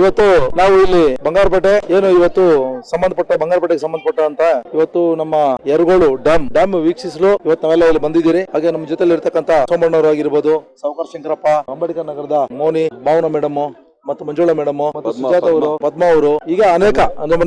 ಇವತ್ತು ನಾವು ಇಲ್ಲಿ ಬಂಗಾರಪೇಟೆ. ಏನು ಇವತ್ತು ಸಂಬಂಧಪಟ್ಟ, ಬಂಗಾರಪೇಟೆಗೆ ಸಂಬಂಧಪಟ್ಟ ಅಂತ ಇವತ್ತು ನಮ್ಮ ಎರಗೋಳು ಡ್ಯಾಮ್ ಡ್ಯಾಮ್ ವೀಕ್ಷಿಸಲು ಇವತ್ತು ನಾವೆಲ್ಲ ಇಲ್ಲಿ ಬಂದಿದ್ದೀರಿ. ಹಾಗೆ ನಮ್ಮ ಜೊತೆಲಿ ಇರ್ತಕ್ಕಂತ ಸೋಮಣ್ಣವರು ಆಗಿರ್ಬೋದು, ಸಾವುಕಾರ ಶಂಕರಪ್ಪ, ಅಂಬೇಡ್ಕರ್ ನಗರದ ಮೋನಿ, ಭಾವನ ಮೇಡಮ್ ಮತ್ತು ಮಂಜುಳಾ ಮೇಡಮ್ ಮತ್ತು ಸುಜಾತ ಅವರು ಪದ್ಮಾ ಅವರು ಈಗ ಅನೇಕ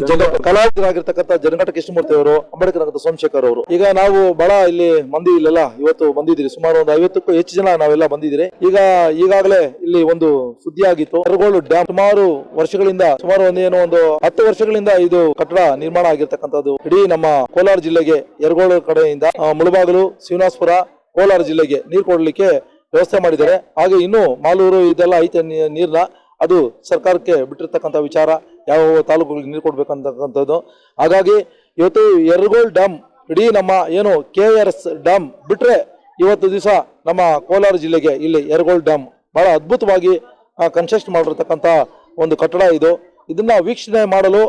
ಜನ ಕಲಾವಿದರಾಗಿರ್ತಕ್ಕಂಥ ಜನಘಟ ಕೃಷ್ಣಮೂರ್ತಿ ಅವರು ಅಂಬೇಡ್ಕರ್ ಸೋಮಶೇಖರ್ ಅವರು. ಈಗ ನಾವು ಬಹಳ ಇಲ್ಲಿ ಮಂದಿ ಇಲ್ಲೆಲ್ಲ ಇವತ್ತು ಬಂದಿದ್ದೀರಿ. ಸುಮಾರು ಒಂದು ಐವತ್ತಕ್ಕೂ ಹೆಚ್ಚು ಜನ ನಾವೆಲ್ಲ ಬಂದಿದ್ದೀರಿ. ಈಗ ಈಗಾಗಲೇ ಇಲ್ಲಿ ಒಂದು ಸುದ್ದಿ ಆಗಿತ್ತು ಕರಗೋಳು ಡ್ಯಾಮ್ ಸುಮಾರು ವರ್ಷಗಳಿಂದ ಸುಮಾರು ಒಂದೇನೋ ಒಂದು ಹತ್ತು ವರ್ಷಗಳಿಂದ ಇದು ಕಟ್ಟಡ ನಿರ್ಮಾಣ ಆಗಿರ್ತಕ್ಕಂಥದ್ದು. ಇಡೀ ನಮ್ಮ ಕೋಲಾರ ಜಿಲ್ಲೆಗೆ ಎರಗೋಳು ಕಡೆಯಿಂದ ಮುಳಬಾಗಲು ಶಿವನಾಸ್ಪುರ ಕೋಲಾರ ಜಿಲ್ಲೆಗೆ ನೀರು ಕೊಡಲಿಕ್ಕೆ ವ್ಯವಸ್ಥೆ ಮಾಡಿದ್ದಾರೆ. ಹಾಗೆ ಇನ್ನು ಮಾಲೂರು ಇದೆಲ್ಲ ಐತೆ ನೀರ್ನ ಅದು ಸರ್ಕಾರಕ್ಕೆ ಬಿಟ್ಟಿರ್ತಕ್ಕಂಥ ವಿಚಾರ, ಯಾವ ತಾಲೂಕುಗಳಿಗೆ ನೀರು ಕೊಡಬೇಕಂತಕ್ಕಂಥದ್ದು. ಹಾಗಾಗಿ ಇವತ್ತು ಎರಗೋಲ್ ಡ್ಯಾಮ್ ಇಡೀ ನಮ್ಮ ಏನು ಕೆ ಆರ್ ಎಸ್ ಡ್ಯಾಮ್ ಬಿಟ್ಟರೆ ಇವತ್ತು ದಿವಸ ನಮ್ಮ ಕೋಲಾರ ಜಿಲ್ಲೆಗೆ ಇಲ್ಲಿ ಎರಗೋಲ್ ಡ್ಯಾಮ್ ಬಹಳ ಅದ್ಭುತವಾಗಿ ಕನ್ಸ್ಟ್ರಕ್ಟ್ ಮಾಡಿರ್ತಕ್ಕಂಥ ಒಂದು ಕಟ್ಟಡ ಇದು. ಇದನ್ನ ವೀಕ್ಷಣೆ ಮಾಡಲು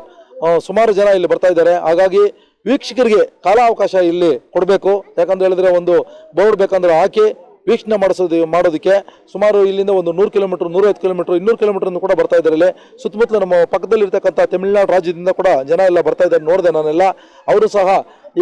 ಸುಮಾರು ಜನ ಇಲ್ಲಿ ಬರ್ತಾ ಇದ್ದಾರೆ. ಹಾಗಾಗಿ ವೀಕ್ಷಕರಿಗೆ ಕಾಲಾವಕಾಶ ಇಲ್ಲಿ ಕೊಡಬೇಕು. ಯಾಕಂತ ಹೇಳಿದ್ರೆ ಒಂದು ಬೋರ್ಡ್ ಬೇಕಂದ್ರೆ ಹಾಕಿ ವೀಕ್ಷಣೆ ಮಾಡಿಸೋದು ಮಾಡೋದಕ್ಕೆ ಸುಮಾರು ಇಲ್ಲಿಂದ ಒಂದು ನೂರು ಕಿಲೋಮೀಟರ್, ನೂರೈವತ್ತು ಕಿಲೋಮೀಟರ್, ಇನ್ನೂರು ಕಿಲೋಮೀಟರ್ ಕೂಡ ಬರ್ತಾ ಇದ್ದಾರೆ ಇಲ್ಲಿ. ಸುತ್ತಮುತ್ತಲು ನಮ್ಮ ಪಕ್ಕದಲ್ಲಿರ್ತಕ್ಕಂಥ ತಮಿಳುನಾಡು ರಾಜ್ಯದಿಂದ ಕೂಡ ಜನ ಎಲ್ಲ ಬರ್ತಾ ಇದ್ದಾರೆ, ನೋಡಿದೆ ನಾನೆಲ್ಲ. ಅವರು ಸಹ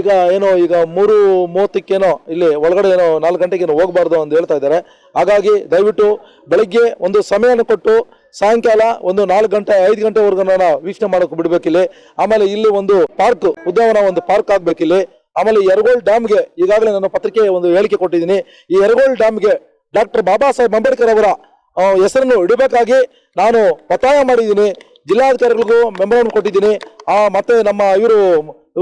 ಈಗ ಏನೋ, ಈಗ ಮೂರು ಮೂವತ್ತಕ್ಕೇನೋ ಇಲ್ಲಿ ಒಳಗಡೆ ಏನೋ ನಾಲ್ಕು ಗಂಟೆಗೇನೋ ಹೋಗಬಾರ್ದು ಅಂತ ಹೇಳ್ತಾ ಇದ್ದಾರೆ. ಹಾಗಾಗಿ ದಯವಿಟ್ಟು ಬೆಳಗ್ಗೆ ಒಂದು ಸಮಯನ ಕೊಟ್ಟು ಸಾಯಂಕಾಲ ಒಂದು ನಾಲ್ಕು ಗಂಟೆ, ಐದು ಗಂಟೆವರೆಗೂ ನಾನು ವೀಕ್ಷಣೆ ಮಾಡೋಕೆ ಬಿಡಬೇಕಿಲ್ಲಿ. ಆಮೇಲೆ ಇಲ್ಲಿ ಒಂದು ಪಾರ್ಕ್ ಉದ್ಯಾನವನ ಒಂದು ಪಾರ್ಕ್ ಆಗ್ಬೇಕಿಲ್ಲಿ. ಆಮೇಲೆ ಎರಗೋಳ್ ಡ್ಯಾಮ್ಗೆ ಈಗಾಗಲೇ ನಾನು ಪತ್ರಿಕೆ ಒಂದು ಹೇಳಿಕೆ ಕೊಟ್ಟಿದ್ದೀನಿ. ಈ ಎರಗೋಳ್ ಡ್ಯಾಮ್ಗೆ ಡಾಕ್ಟರ್ ಬಾಬಾ ಸಾಹೇಬ್ ಅಂಬೇಡ್ಕರ್ ಅವರ ಹೆಸರನ್ನು ಇಡಬೇಕಾಗಿ ನಾನು ಒತ್ತಾಯ ಮಾಡಿದ್ದೀನಿ. ಜಿಲ್ಲಾಧಿಕಾರಿಗಳಿಗೂ ಮೆಮೊರಾಂಡಮ್ ಕೊಟ್ಟಿದ್ದೀನಿ. ಆ, ಮತ್ತೆ ನಮ್ಮ ಇವರು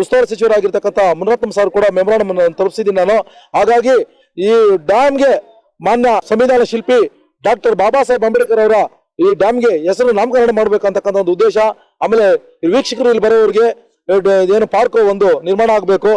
ಉಸ್ತುವಾರಿ ಸಚಿವರಾಗಿರ್ತಕ್ಕಂಥ ಮುನರತ್ನಂ ಸರ್ ಕೂಡ ಮೆಮೊರಾಂಡಮ್ ತಲುಪಿಸಿದ್ದೀನಿ ನಾನು. ಹಾಗಾಗಿ ಈ ಡ್ಯಾಮ್ಗೆ ಮಾನ್ಯ ಸಂವಿಧಾನ ಶಿಲ್ಪಿ ಡಾಕ್ಟರ್ ಬಾಬಾ ಸಾಹೇಬ್ ಅಂಬೇಡ್ಕರ್ ಅವರ ಈ ಡ್ಯಾಮ್ಗೆ ಹೆಸರು ನಾಮಕರಣ ಮಾಡಬೇಕಂತಕ್ಕಂಥ ಒಂದು ಉದ್ದೇಶ. ಆಮೇಲೆ ವೀಕ್ಷಕರು ಇಲ್ಲಿ ಬರೋರಿಗೆ ಏನು ಪಾರ್ಕ್ ಒಂದು ನಿರ್ಮಾಣ ಆಗಬೇಕು.